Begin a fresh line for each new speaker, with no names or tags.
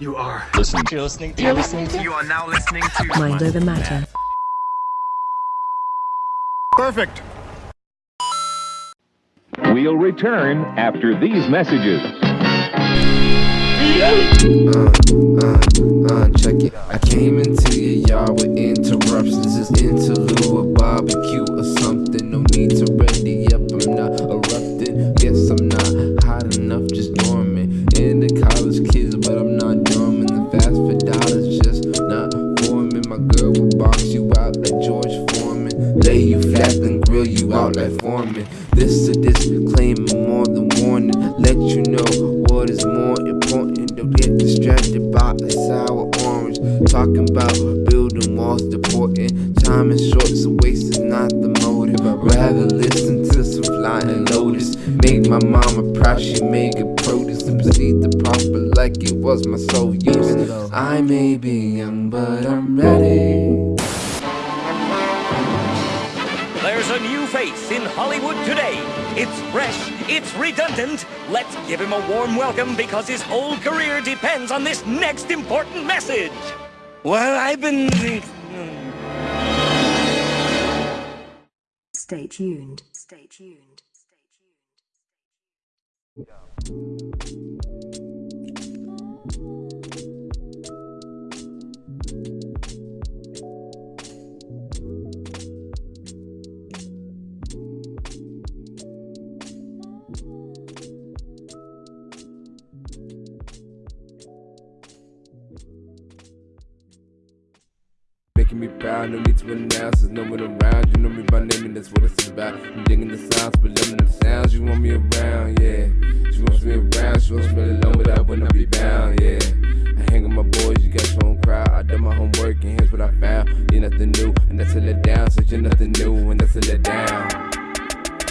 You are
Listen.
You're listening to.
You're listening to
You are now listening to
Mind Over Matter.
Perfect.
We'll return after these messages.
Uh, uh, uh, uh check it. I came into your yard with interruptions. This interlude with barbecue Lay you flat and grill you out like Foreman. This is a disclaimer, more than warning. Let you know what is more important. Don't get distracted by a sour orange. Talking about building walls, deporting. Time is short, so waste is not the motive. I'd rather listen to some flying lotus. Make my mama proud, she made good produce. And proceed to prosper like it was my sole use. I may be young, but I'm ready.
Face in Hollywood today. It's fresh, it's redundant. Let's give him a warm welcome because his whole career depends on this next important message. Well, I've been.
Stay tuned. Stay tuned. Stay tuned.
Me proud, no need to announce, there's no one around. You know me by name, and that's what it's about. I'm digging the sounds, but loving the sounds. You want me around, yeah. She wants me around, she wants me alone, but I wouldn't be bound, yeah. I hang with my boys, you got your own crowd. I done my homework, and here's what I found. You're nothing new, and that's a let down, so you're nothing new.